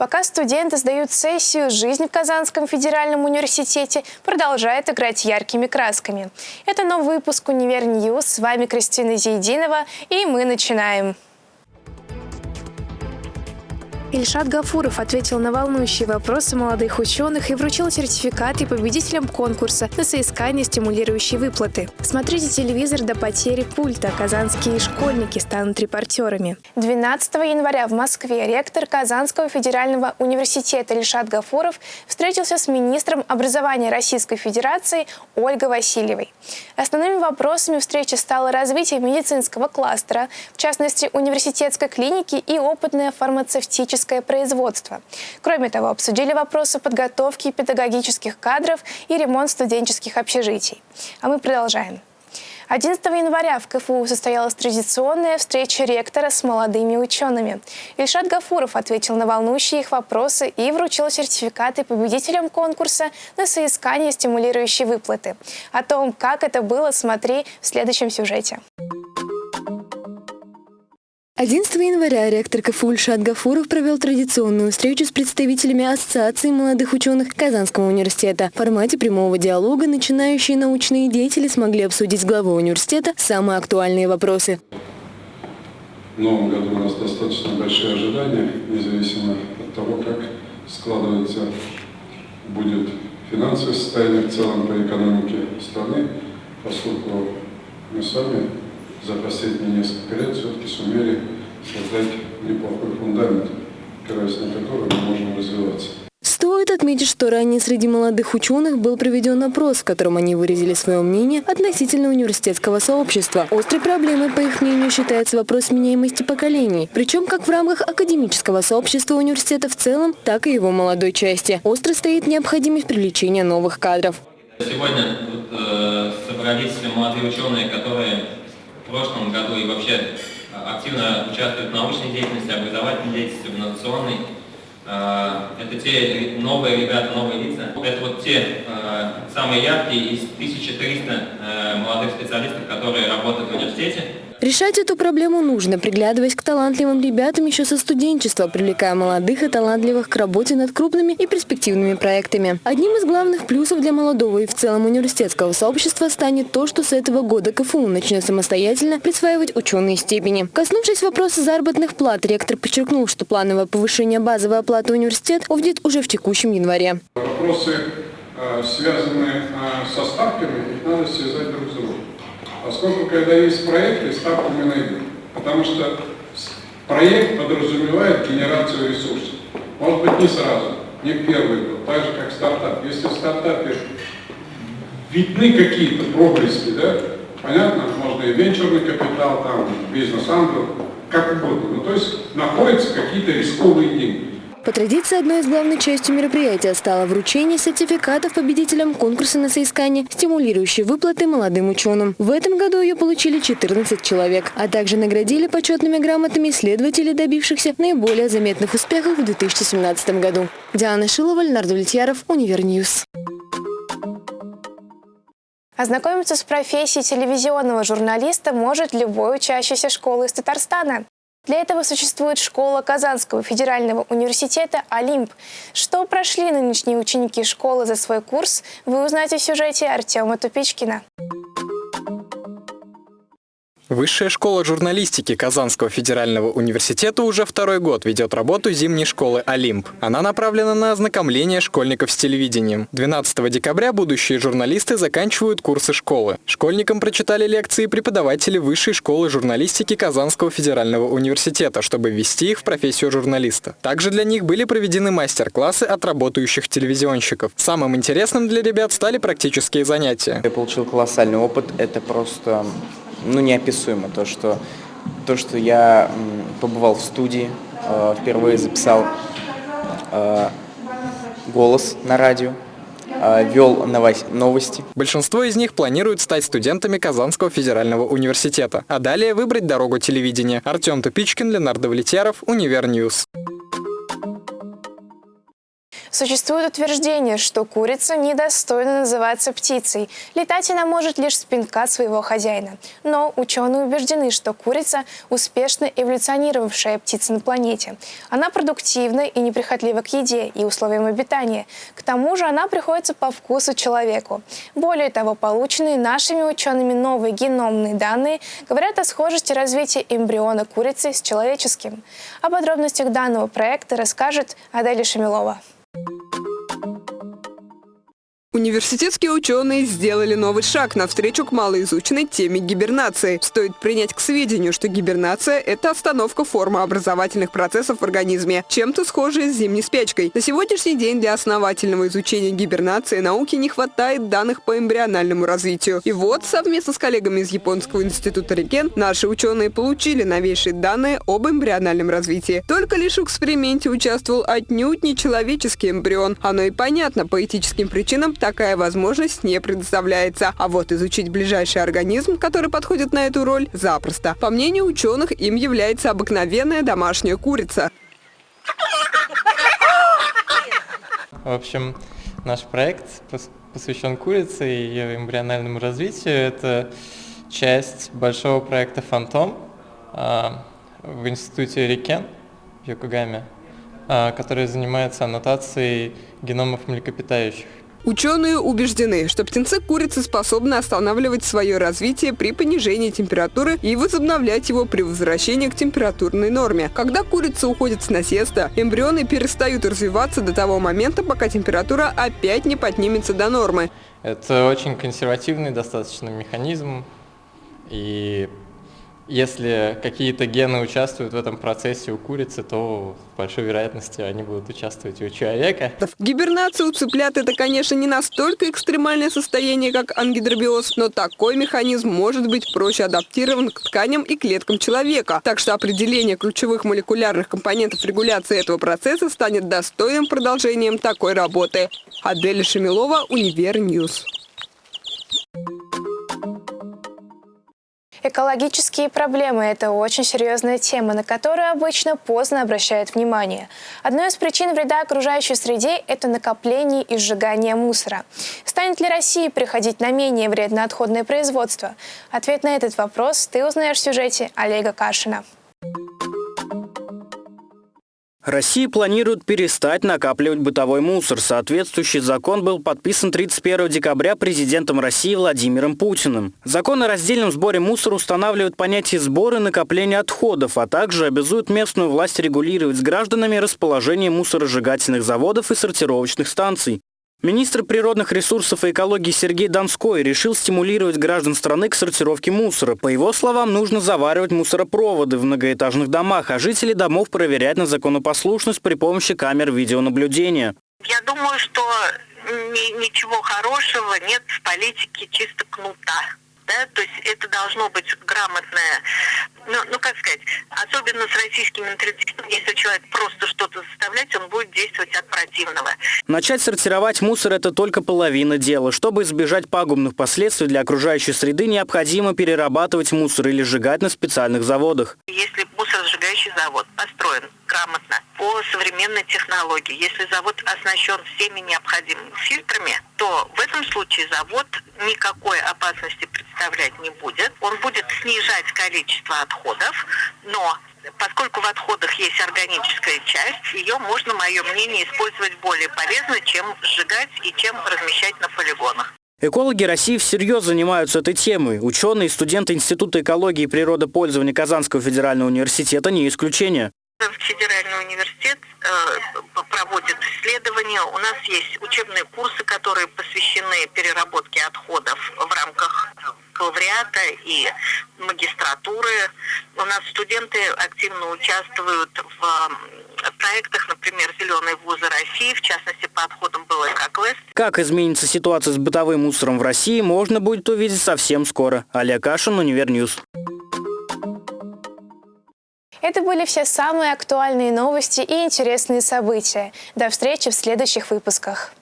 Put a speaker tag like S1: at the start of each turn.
S1: Пока студенты сдают сессию, жизнь в Казанском федеральном университете продолжает играть яркими красками. Это новый выпуск «Универ News». С вами Кристина Зейдинова, и мы начинаем. Ильшат Гафуров ответил на волнующие вопросы молодых ученых и вручил сертификаты победителям конкурса на соискание стимулирующей выплаты. Смотрите телевизор до потери пульта. Казанские школьники станут репортерами. 12 января в Москве ректор Казанского федерального университета Ильшат Гафуров встретился с министром образования Российской Федерации Ольгой Васильевой. Основными вопросами встречи стало развитие медицинского кластера, в частности университетской клиники и опытное фармацевтическое педагогическое производство. Кроме того, обсудили вопросы подготовки педагогических кадров и ремонт студенческих общежитий. А мы продолжаем. 11 января в КФУ состоялась традиционная встреча ректора с молодыми учеными. Ильшат Гафуров ответил на волнующие их вопросы и вручил сертификаты победителям конкурса на соискание стимулирующей выплаты. О том, как это было, смотри в следующем сюжете.
S2: 11 января ректор КФУ Ильшат Гафуров провел традиционную встречу с представителями Ассоциации молодых ученых Казанского университета. В формате прямого диалога начинающие научные деятели смогли обсудить с главой университета самые актуальные вопросы.
S3: В новом году у нас достаточно большие ожидания, независимо от того, как складывается будет финансовое состояние в целом по экономике страны, поскольку мы с вами за последние несколько лет все-таки сумели создать неплохой фундамент, опираясь на который мы можем развиваться.
S2: Стоит отметить, что ранее среди молодых ученых был проведен опрос, в котором они выразили свое мнение относительно университетского сообщества. Острой проблемой, по их мнению, считается вопрос меняемости поколений. Причем как в рамках академического сообщества университета в целом, так и его молодой части. Остро стоит необходимость привлечения новых кадров.
S4: Сегодня тут э, собрались молодые ученые, которые прошлом году и вообще а, активно участвуют в научной деятельности, образовательной деятельности, в инновационной. А, это те новые ребята, новые лица. Это вот те а, самые яркие из 1300 э, молодых специалистов, которые работают в университете.
S2: Решать эту проблему нужно, приглядываясь к талантливым ребятам еще со студенчества, привлекая молодых и талантливых к работе над крупными и перспективными проектами. Одним из главных плюсов для молодого и в целом университетского сообщества станет то, что с этого года КФУ начнет самостоятельно присваивать ученые степени. Коснувшись вопроса заработных плат, ректор подчеркнул, что плановое повышение базовой оплаты университет увидит уже в текущем январе.
S3: Вопросы, э, связанные э, со ставками, их надо связать друг с другом. Поскольку, когда есть проекты, ставку мы найдем. Потому что проект подразумевает генерацию ресурсов. Может быть, не сразу, не первый год, так же, как стартап. Если в стартапе видны какие-то проблески, да, понятно, можно и венчурный капитал, там, бизнес-ангел, как угодно. Ну, то есть находятся какие-то рисковые деньги.
S2: По традиции, одной из главных частей мероприятия стало вручение сертификатов победителям конкурса на соискание, стимулирующей выплаты молодым ученым. В этом году ее получили 14 человек, а также наградили почетными грамотами исследователей, добившихся наиболее заметных успехов в 2017 году. Диана Шилова, Леонард Влетьяров, Универ News.
S1: Ознакомиться с профессией телевизионного журналиста может любой учащийся школы из Татарстана. Для этого существует школа Казанского федерального университета «Олимп». Что прошли нынешние ученики школы за свой курс, вы узнаете в сюжете Артема Тупичкина.
S5: Высшая школа журналистики Казанского федерального университета уже второй год ведет работу зимней школы «Олимп». Она направлена на ознакомление школьников с телевидением. 12 декабря будущие журналисты заканчивают курсы школы. Школьникам прочитали лекции преподаватели Высшей школы журналистики Казанского федерального университета, чтобы ввести их в профессию журналиста. Также для них были проведены мастер-классы от работающих телевизионщиков. Самым интересным для ребят стали практические занятия.
S6: Я получил колоссальный опыт. Это просто ну, неописуемо. То, что, то, что я побывал в студии, э, впервые записал э, голос на радио, э, вел новости.
S5: Большинство из них планируют стать студентами Казанского федерального университета, а далее выбрать дорогу телевидения. Артем Тупичкин, Ленардо Влетьяров, Универ News.
S1: Существует утверждение, что курица недостойна называться птицей. Летать она может лишь с пинка своего хозяина. Но ученые убеждены, что курица – успешно эволюционировавшая птица на планете. Она продуктивна и неприхотлива к еде и условиям обитания. К тому же она приходится по вкусу человеку. Более того, полученные нашими учеными новые геномные данные говорят о схожести развития эмбриона курицы с человеческим. О подробностях данного проекта расскажет Аделя Шамилова.
S7: Университетские ученые сделали новый шаг навстречу к малоизученной теме гибернации. Стоит принять к сведению, что гибернация – это остановка формы образовательных процессов в организме, чем-то схожая с зимней спячкой. На сегодняшний день для основательного изучения гибернации науки не хватает данных по эмбриональному развитию. И вот, совместно с коллегами из Японского института Рикен, наши ученые получили новейшие данные об эмбриональном развитии. Только лишь в эксперименте участвовал отнюдь не человеческий эмбрион. Оно и понятно, по этическим причинам такая возможность не предоставляется. А вот изучить ближайший организм, который подходит на эту роль, запросто. По мнению ученых, им является обыкновенная домашняя курица.
S8: В общем, наш проект посвящен курице и ее эмбриональному развитию. Это часть большого проекта «Фантом» а, в институте Рикен в Йокогаме, а, который занимается аннотацией геномов млекопитающих.
S7: Ученые убеждены, что птенцы курицы способны останавливать свое развитие при понижении температуры и возобновлять его при возвращении к температурной норме. Когда курица уходит с насеста, эмбрионы перестают развиваться до того момента, пока температура опять не поднимется до нормы.
S8: Это очень консервативный достаточно механизм, и если какие-то гены участвуют в этом процессе у курицы, то с большой вероятностью они будут участвовать и у человека.
S7: Гибернация у цыплят – это, конечно, не настолько экстремальное состояние, как ангидробиоз, но такой механизм может быть проще адаптирован к тканям и клеткам человека. Так что определение ключевых молекулярных компонентов регуляции этого процесса станет достойным продолжением такой работы. Адель Шамилова, Универ News.
S1: Экологические проблемы – это очень серьезная тема, на которую обычно поздно обращают внимание. Одной из причин вреда окружающей среде – это накопление и сжигание мусора. Станет ли Россия приходить на менее вредное отходное производство? Ответ на этот вопрос ты узнаешь в сюжете Олега Кашина.
S9: Россия планирует перестать накапливать бытовой мусор. Соответствующий закон был подписан 31 декабря президентом России Владимиром Путиным. Закон о раздельном сборе мусора устанавливает понятие сбора и накопления отходов, а также обязует местную власть регулировать с гражданами расположение мусоросжигательных заводов и сортировочных станций. Министр природных ресурсов и экологии Сергей Донской решил стимулировать граждан страны к сортировке мусора. По его словам, нужно заваривать мусоропроводы в многоэтажных домах, а жители домов проверять на законопослушность при помощи камер видеонаблюдения.
S10: Я думаю, что ничего хорошего нет в политике чисто кнута да, то есть это должно быть грамотное, ну, ну как сказать, особенно с российским менталитетом, если человек просто что-то заставлять, он будет действовать от противного.
S9: Начать сортировать мусор – это только половина дела. Чтобы избежать пагубных последствий для окружающей среды, необходимо перерабатывать мусор или сжигать на специальных заводах.
S10: Если мусоросжигающий завод построен грамотно, по современной технологии, если завод оснащен всеми необходимыми фильтрами, то в этом случае завод никакой опасности представлять не будет. Он будет снижать количество отходов, но поскольку в отходах есть органическая часть, ее можно, мое мнение, использовать более полезно, чем сжигать и чем размещать на полигонах.
S9: Экологи России всерьез занимаются этой темой. Ученые и студенты Института экологии и природопользования Казанского федерального университета не исключение.
S10: Федеральный университет э, проводит исследования. У нас есть учебные курсы, которые посвящены переработке отходов бакалавриата и магистратуры. У нас студенты активно участвуют в проектах, например, «Зеленые вузы России», в частности, по отходам был «Экоквест».
S9: Как изменится ситуация с бытовым мусором в России, можно будет увидеть совсем скоро. Олег Кашин, Универ News.
S1: Это были все самые актуальные новости и интересные события. До встречи в следующих выпусках.